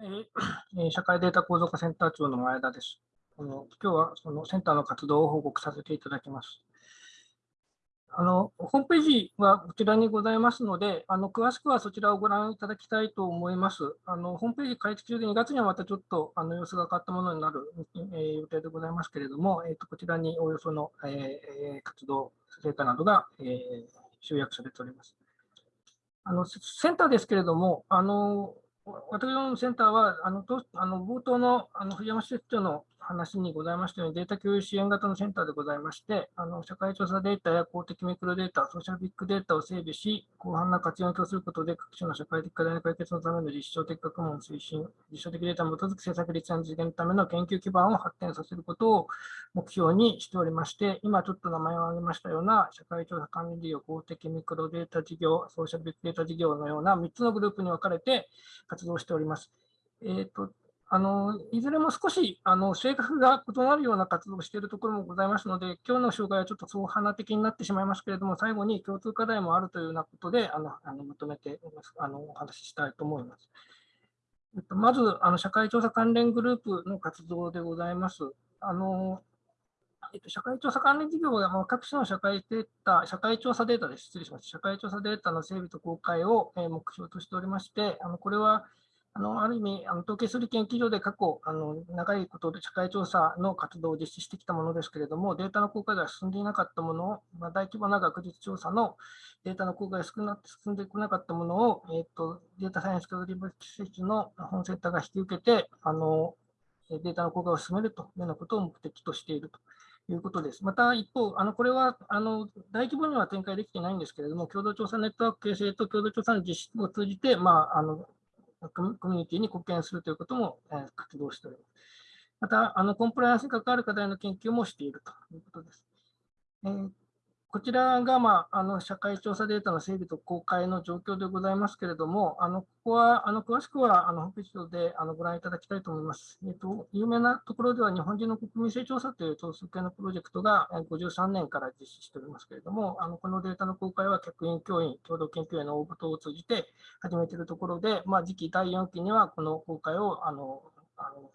えー、社会データ構造化センター長の前田です。あの今日はそのセンターの活動を報告させていただきます。あのホームページはこちらにございますので、あの詳しくはそちらをご覧いただきたいと思います。あのホームページ開設中で2月にはまたちょっとあの様子が変わったものになる、えー、予定でございますけれども、えーと、こちらにおよその、えー、活動成果などが、えー、集約されております。あのセンターですけれども、あの私のセンターは、あのとあの冒頭のあの藤山施設長の話にございましたように、データ共有支援型のセンターでございまして、あの社会調査データや公的ミクロデータ、ソーシャルビッグデータを整備し、広範な活用を供することで、各種の社会的課題の解決のための実証的学問推進、実証的データに基づく政策立案実現のための研究基盤を発展させることを目標にしておりまして、今ちょっと名前を挙げましたような、社会調査管理事業、公的ミクロデータ事業、ソーシャルビッグデータ事業のような3つのグループに分かれて活動しております。えーとあのいずれも少しあの性格が異なるような活動をしているところもございますので、今日の紹介はちょっと総花的になってしまいますけれども、最後に共通課題もあるというようなことで、あのあのまとめてあのお話ししたいと思います。えっと、まずあの、社会調査関連グループの活動でございます。あのえっと、社会調査関連事業は、各種の社会データ、社会調査データです。失礼しました。社会調査データの整備と公開をえ目標としておりまして、あのこれはあのある意味、あの統計する研究所で過去あの、長いことで社会調査の活動を実施してきたものですけれども、データの公開が進んでいなかったものを、まあ、大規模な学術調査のデータの公開が少な進んでこなかったものを、えーと、データサイエンス教育施設の本センターが引き受けてあの、データの公開を進めるというようなことを目的としていると。いうことです。また一方、あのこれはあの大規模には展開できていないんですけれども、共同調査ネットワーク形成と共同調査の実施を通じて、まあ、あのコミュニティに貢献するということも、え、活動しております。また、あのコンプライアンスに関わる課題の研究もしているということです。えー、こちらが、まあ、あの社会調査データの整備と公開の状況でございますけれども、あのここはあの詳しくはあのホームページ上であのご覧いただきたいと思います。えーと。有名なところでは、日本人の国民性調査という統数系のプロジェクトが53年から実施しておりますけれども、あのこのデータの公開は客員教員、共同研究への応募等を通じて始めているところで、まあ、次期第4期にはこの公開をあのあの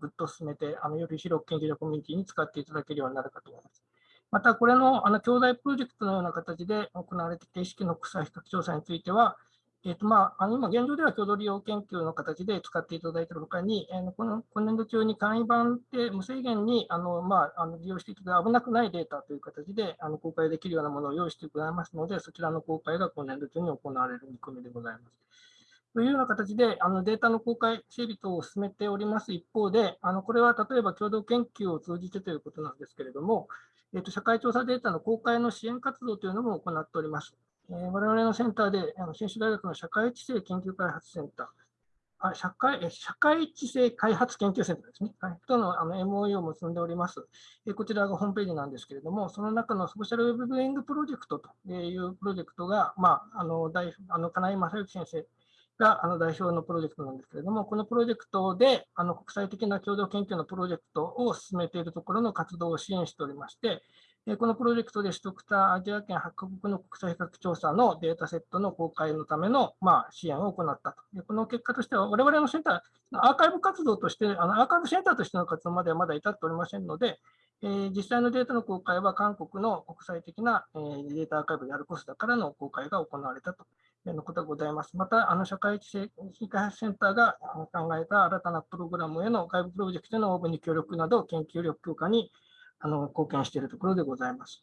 ぐっと進めて、あのより広く研究者コミュニティに使っていただけるようになるかと思います。また、これのあの兄弟プロジェクトのような形で行われている意識の国際比較調査については、えーとまあ、あの今、現状では共同利用研究の形で使っていただいているほかに、えー、この今年度中に簡易版で無制限にあの、まあ、あの利用していただ危なくないデータという形であの公開できるようなものを用意してございますので、そちらの公開が今年度中に行われる見込みでございます。というような形で、あのデータの公開整備等を進めております。一方で、あのこれは例えば共同研究を通じてということなんですけれども、えーと、社会調査データの公開の支援活動というのも行っております。えー、我々のセンターで、あの信州大学の社会知性研究開発センター、あ社会社会知性開発研究センターですね、はい、とのあの MOE を結んでおります、えこちらがホームページなんですけれども、その中のソーシャルウェブビューイングプロジェクトというプロジェクトが、まあ、あの大あの金井正幸先生があの代表のプロジェクトなんですけれども、このプロジェクトであの国際的な共同研究のプロジェクトを進めているところの活動を支援しておりまして、このプロジェクトで取得したアジア圏8カ国の国際比較調査のデータセットの公開のための、ま、支援を行ったと。でこの結果としては、我々のセンター、アーカイブ活動として、あのアーカイブセンターとしての活動まではまだ至っておりませんので、え、実際のデータの公開は韓国の国際的な、え、データアーカイブであるコスダからの公開が行われたとのことがございます。また、あの社会知性開発センターが考えた新たなプログラムへの外部プロジェクトの応募に協力など、研究力強化にあの貢献しているところでございます。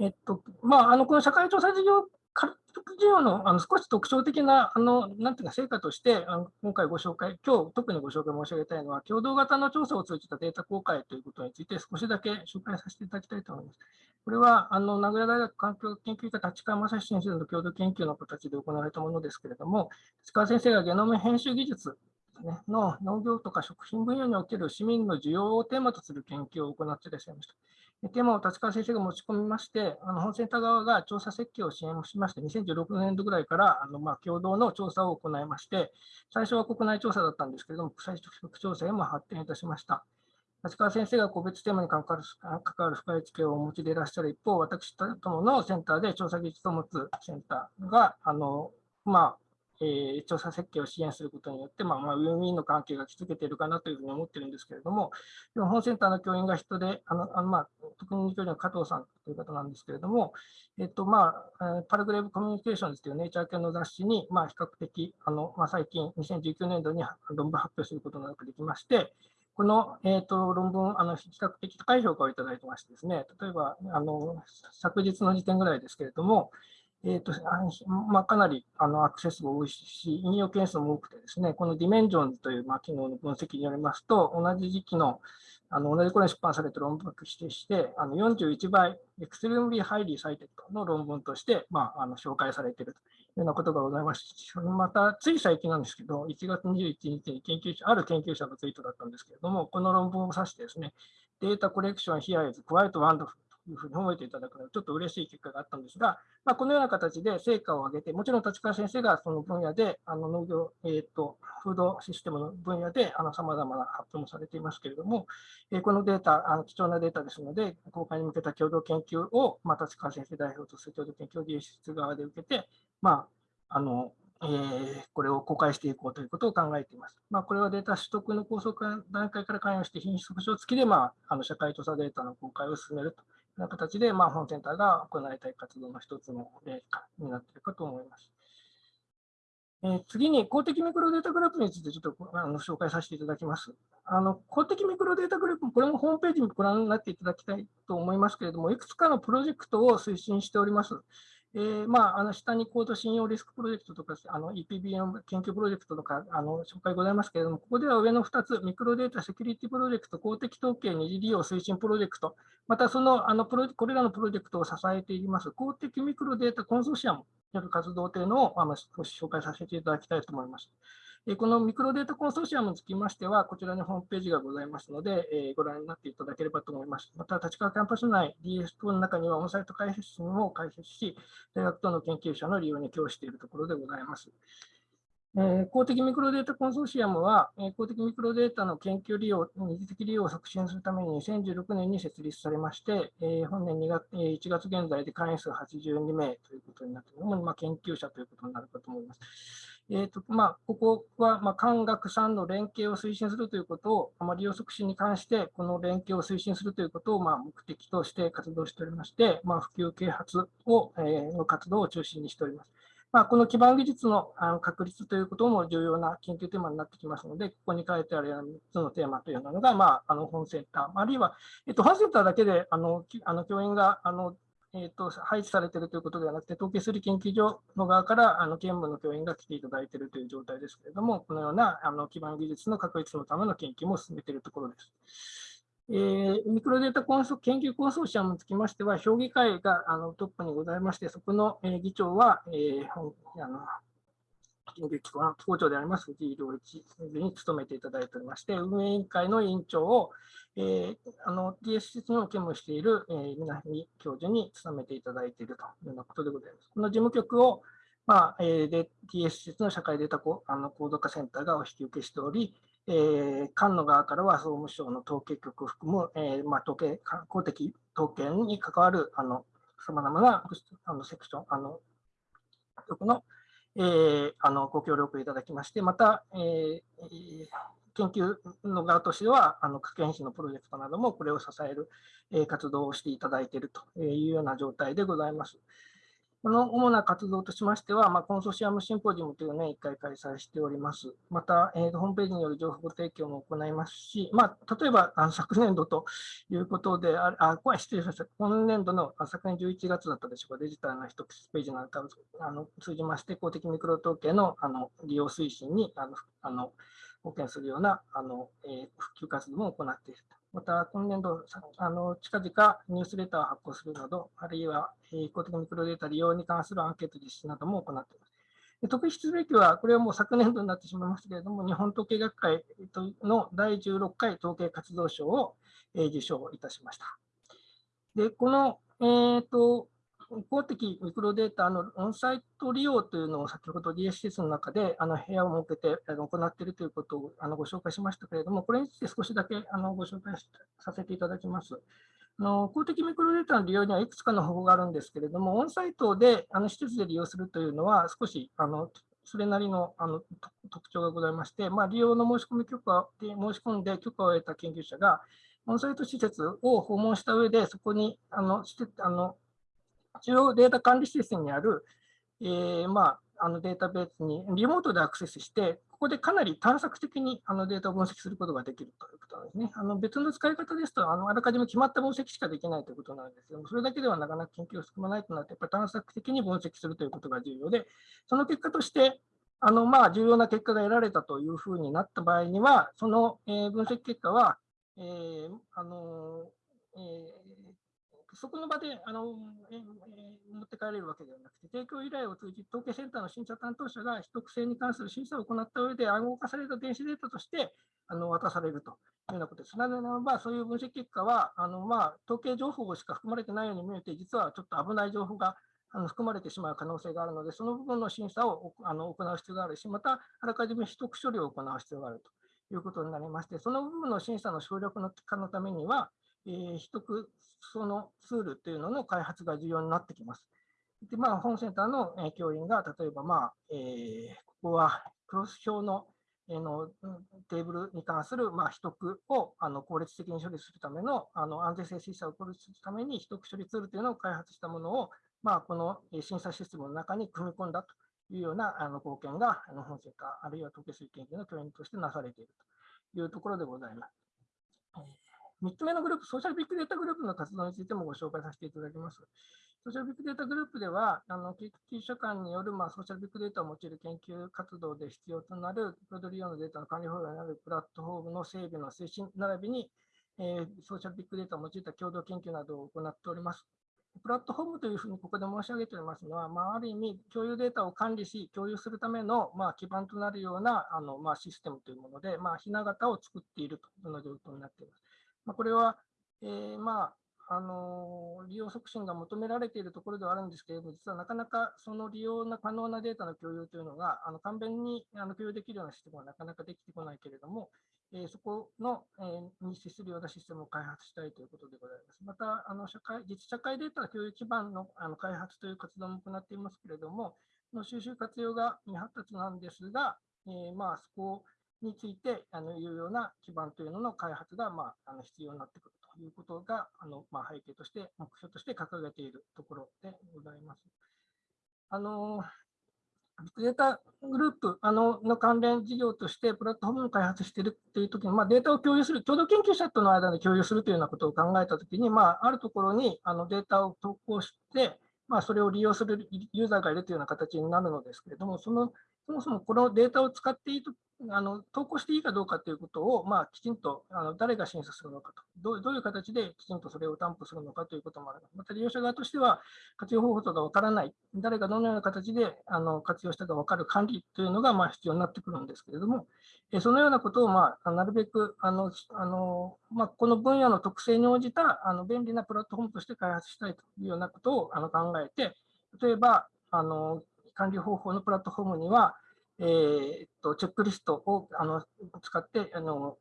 えっとまあ、あのこの社会調査事業事業のあの少し特徴的なあのなんていうか成果としてあの、今回ご紹介、今日特にご紹介申し上げたいのは、共同型の調査を通じたデータ公開ということについて少しだけ紹介させていただきたいと思います。これはあの名古屋大学環境研究科立川正史先生の共同研究の形で行われたものですけれども、立川先生がゲノム編集技術ね、の農業とか食品分野における市民の需要をテーマとする研究を行っていらっしゃいました。テーマを立川先生が持ち込みまして、あの本センター側が調査設計を支援しまして、2016年度ぐらいからあのまあ共同の調査を行いまして、最初は国内調査だったんですけれども、国際調査へも発展いたしました。立川先生が個別テーマに関わる関わる深い知見をお持ちでいらっしゃる一方、私どものセンターで調査技術を持つセンターが、あのまあ、えー、調査設計を支援することによって、まあ、まあ、ウィンウィンの関係が築けているかなというふうに思ってるんですけれども、本センターの教員が人で、あのあのまあ、特に教員の加藤さんという方なんですけれども、えっとまあ、パラグレーブコミュニケーションズというネイチャー系の雑誌に、まあ、比較的あの、まあ、最近、2019年度に論文発表することができまして、この、えーと、論文、あの比較的高い評価をいただいてましてですね、例えばあの昨日の時点ぐらいですけれども、えーとまあ、かなりあのアクセスが多いし、引用件数も多くてですね、この Dimensions という、まあ、機能の分析によりますと、同じ時期のあの同じ頃に出版された論文を指定して、あの41倍、 Extremely Highly Cited の論文として、まあ、あの紹介されているというようなことがございまして、また、つい最近なんですけど、1月21日に研究者、ある研究者のツイートだったんですけれども、この論文を指してですね、データコレクション here is quite wonderful いうふうに覚えていただくのはちょっと嬉しい結果があったんですが、まあ、このような形で成果を上げて、もちろん立川先生がその分野で、あの農業、えーと、フードシステムの分野でさまざまな発表もされていますけれども、えー、このデータあの、貴重なデータですので、公開に向けた共同研究を、まあ、立川先生代表とする共同研究技術側で受けて、まあ、あのえー、これを公開していこうということを考えています。まあ、これはデータ取得の構想段階から関与して品質保証付きで、まあ、あの社会調査データの公開を進めるとな形で、まあ、本センターが行いたい活動の一つの例になっているかと思います。えー、次に公的ミクロデータグループについてちょっとあの紹介させていただきます。あの公的ミクロデータグループ、これもホームページにご覧になっていただきたいと思いますけれども、いくつかのプロジェクトを推進しております。えー、まあ、あの下に高度信用リスクプロジェクトとか、 EBPM 研究プロジェクトとかあの紹介ございますけれども、ここでは上の2つ、ミクロデータセキュリティプロジェクト、公的統計二次利用推進プロジェクト、またそのあのプロこれらのプロジェクトを支えています公的ミクロデータコンソーシアムによる活動というのをあの少し紹介させていただきたいと思います。このミクロデータコンソーシアムにつきましては、こちらにホームページがございますので、えご覧になっていただければと思います。また、立川キャンパス内 DS 等の中にはオンサイト開発室も開設し、大学等の研究者の利用に供しているところでございます。え、公的ミクロデータコンソーシアムは、え、公的ミクロデータの研究利用、二次的利用を促進するために2016年に設立されまして、え、本年2月、え、1月現在で会員数82名ということになっているのも、まあ、研究者ということになるかと思います。えーとまあ、ここは、まあ、官学産の連携を推進するということを、まあ、利用促進に関して、この連携を推進するということを、まあ、目的として活動しておりまして、まあ、普及啓発を、えー、の活動を中心にしております。まあ、この基盤技術のあの確立ということも重要な研究テーマになってきますので、ここに書いてあるような3つのテーマというのが、まあ、あの本センター、あるいは、えっと、本センターだけであのあの教員があの、えっと、配置されているということではなくて、統計する研究所の側からあの兼務の教員が来ていただいているという状態ですけれども、このようなあの基盤技術の確立のための研究も進めているところです。えー、ミクロデータコンソ研究コンソーシアムにつきましては、評議会があのトップにございまして、そこの、えー、議長は、えー、あの研究機構の校長であります藤井良一に務めていただいておりまして、運営委員会の委員長を、えー、あの DS 施設の兼務している、えー、南教授に務めていただいているというようなことでございます。この事務局を、まあえー、で DS 施設の社会データコあの高度化センターがお引き受けしており、えー、官の側からは総務省の統計局を含む、えーまあ、統計公的統計に関わるさまざまなあのセクション、あの局の,、えー、あのご協力いただきまして、また、えー、研究の側としては、あの科研費のプロジェクトなどもこれを支える、えー、活動をしていただいているというような状態でございます。この主な活動としましては、まあ、コンソーシアムシンポジウムというのを1回開催しております。また、えー、ホームページによる情報提供も行いますし、まあ、例えばあ昨年度ということで、あ、あ失礼しました。今年度の昨年11月だったでしょうか、デジタルの一つページなんかをあの通じまして、公的ミクロ統計のあの利用推進にあのあの貢献するようなあの、えー、普及活動も行っていると。また、今年度、あの近々ニュースレターを発行するなど、あるいは、えー、公的ミクロデータ利用に関するアンケート実施なども行っています。特筆すべきは、これはもう昨年度になってしまいますけれども、日本統計学会の第16回統計活動賞を受賞いたしました。で、この、えーと、公的ミクロデータのオンサイト利用というのを先ほど DSCS の中であの部屋を設けて行っているということをあのご紹介しましたけれども、これについて少しだけあのご紹介させていただきます。あの公的ミクロデータの利用にはいくつかの方法があるんですけれども、オンサイトであの施設で利用するというのは少しあのそれなりのあの特徴がございまして、まあ、利用の申し込み許可で申し込んで許可を得た研究者が、オンサイト施設を訪問した上で、そこにあのあの中央データ管理施設にある、えー、まあ、あのデータベースにリモートでアクセスして、ここでかなり探索的にあのデータを分析することができるということなんですね。あの別の使い方ですと、あのあらかじめ決まった分析しかできないということなんですけども、それだけではなかなか研究を進まないとなって、やっぱり探索的に分析するということが重要で、その結果として、あのまあ重要な結果が得られたというふうになった場合には、その、え、分析結果は、えーあのえーそこの場であの、えー、持って帰れるわけではなくて、提供依頼を通じ、統計センターの審査担当者が秘匿性に関する審査を行った上で暗号化された電子データとしてあの渡されるというようなことです。なぜならば、そういう分析結果は、あのまあ、統計情報しか含まれてないように見えて、実はちょっと危ない情報があの含まれてしまう可能性があるので、その部分の審査をあの行う必要があるし、また、あらかじめ秘匿処理を行う必要があるということになりまして、その部分の審査の省力化のためには、えー、秘匿そのツールっていうのの開発が重要になってきます。で、まあ、本センターの教員が、例えば、まあ、えー、ここはクロス表のえのテーブルに関する、まあ、秘匿をあの効率的に処理するためのあの安全性審査を効率するために秘匿処理ツールというのを開発したものを、まあ、この審査システムの中に組み込んだというようなあの貢献があの本センター、あるいは統計推研究の教員としてなされているというところでございます。3つ目のグループ、ソーシャルビッグデータグループの活動についてもご紹介させていただきます。ソーシャルビッグデータグループでは、あの研究者間による、まあ、ソーシャルビッグデータを用いる研究活動で必要となるプロドリオのデータの管理方法になるプラットフォームの整備の推進並びに、えー、ソーシャルビッグデータを用いた共同研究などを行っております。プラットフォームというふうにここで申し上げておりますのは、まあ、ある意味、共有データを管理し、共有するための、まあ、基盤となるようなあの、まあ、システムというもので、まあ、ひな形を作っているというような状況になっています。まあ、これは、えー、まあ、あの利用促進が求められているところではあるんですけれども、実はなかなかその利用の可能なデータの共有というのが、あの簡便にあの共有できるようなシステムはなかなかできてこないけれども、えー、そこの、えー、に資するようなシステムを開発したいということでございます。また、あの社会実社会データ共有基盤のあの開発という活動も行っていますけれども、の収集活用が未発達なんですが、えー、まあそこをについてあのいうような基盤というのの開発が、まあ、あの必要になってくるということがあの、まあ、背景として、目標として掲げているところでございます。あのビッグデータグループあのの関連事業として、プラットフォームを開発しているというときに、まあ、データを共有する、共同研究者との間で共有するというようなことを考えたときに、まあ、あるところにあのデータを投稿して、まあ、それを利用するユーザーがいるというような形になるのですけれども、そのそもそもこのデータを使っていいとあの投稿していいかどうかということを、まあ、きちんとあの誰が審査するのかと。どう、どういう形できちんとそれを担保するのかということもある。また利用者側としては、活用方法とかわからない、誰がどのような形であの活用したか分かる管理というのがまあ必要になってくるんですけれども、えそのようなことを、まあ、なるべくあのあの、まあ、この分野の特性に応じたあの便利なプラットフォームとして開発したいというようなことをあの考えて、例えばあの管理方法のプラットフォームには、えー、っとチェックリストをあの使ってあの、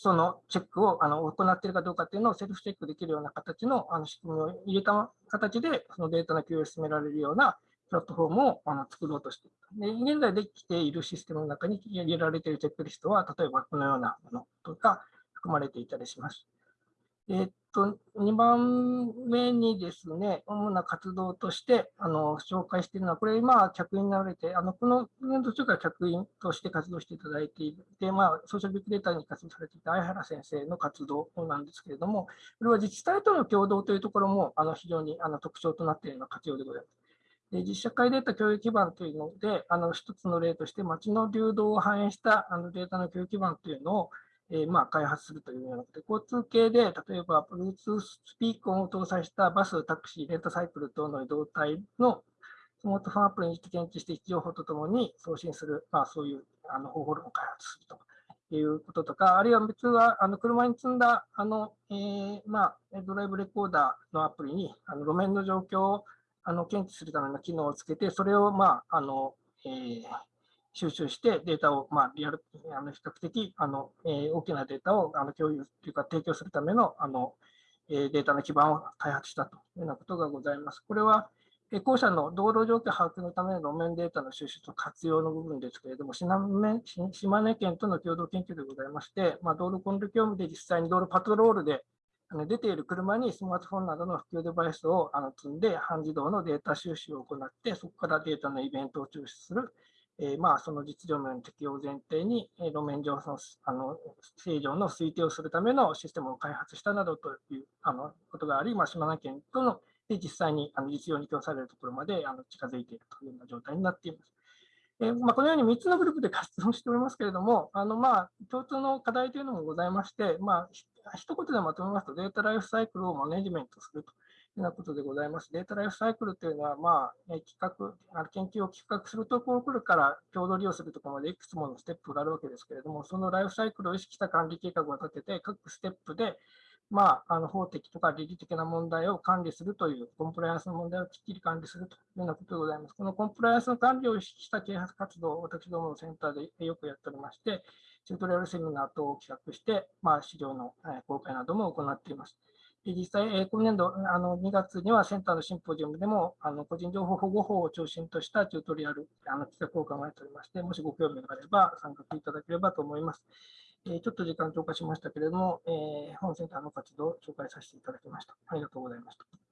そのチェックをあの行っているかどうかというのをセルフチェックできるような形のあの仕組みを入れた形で、そのデータの共有を進められるようなプラットフォームをあの作ろうとしている。で現在できているシステムの中に入れられているチェックリストは、例えばこのようなものとか含まれていたりします。えー、と、2番目にですね、主な活動としてあの紹介しているのは、これ、今、客員になられて、あのこの年度中から客員として活動していただいていて、まあ、ソーシャルビッグデータに活動されていた相原先生の活動なんですけれども、これは自治体との共同というところもあの非常にあの特徴となっているような活用でございます。で実社会データ共有基盤というので、あの一つの例として、街の流動を反映したあのデータの共有基盤というのを、えー、まあ開発するというようなことで、交通系で、例えば Bluetooth スピーカーを搭載したバス、タクシー、レンタサイクル等の移動体のスマートフォンアプリに検知して情報とともに送信する、まあ、そういうあの方法論を開発するということとか、あるいは別はあの車に積んだあの、えー、まあ、ドライブレコーダーのアプリにあの路面の状況をあの検知するための機能をつけて、それを、まああのえー、収集してデータを、まあ、リアル、あの比較的あの、えー、大きなデータをあの共有というか提供するためのあの、えー、データの基盤を開発したというようなことがございます。これはえ、校舎の道路状況把握のための路面データの収集と活用の部分ですけれども、島根県との共同研究でございまして、まあ、道路コンル業務で実際に道路パトロールで出ている車にスマートフォンなどの普及デバイスを積んで、半自動のデータ収集を行って、そこからデータのイベントを抽出する、えー、まあその実情面の適用を前提にえ、路面上のあの正常の推定をするためのシステムを開発したなどというあのことがあり、まあ、島根県とので実際にあの実用に供されるところまであの近づいているというような状態になっています。えまあ、このように3つのグループで 活動しておりますけれども、あのまあ共通の課題というのもございまして、まあ、一言でまとめますと、データライフサイクルをマネジメントするというようなことでございます。データライフサイクルというのは、まあ、企画、研究を企画するところから共同利用するところまでいくつものステップがあるわけですけれども、そのライフサイクルを意識した管理計画を立てて、各ステップでまあ、あの法的とか倫理的な問題を管理するという、コンプライアンスの問題をきっちり管理するというようなことでございます。このコンプライアンスの管理を意識した啓発活動を私どものセンターでよくやっておりまして、チュートリアルセミナー等を企画して、まあ、資料の公開なども行っています。実際、今年度あの2月にはセンターのシンポジウムでもあの個人情報保護法を中心としたチュートリアルあの企画を考えておりまして、もしご興味があれば参画いただければと思います。えちょっと時間超過しましたけれども、え本センターの活動を紹介させていただきました。ありがとうございました。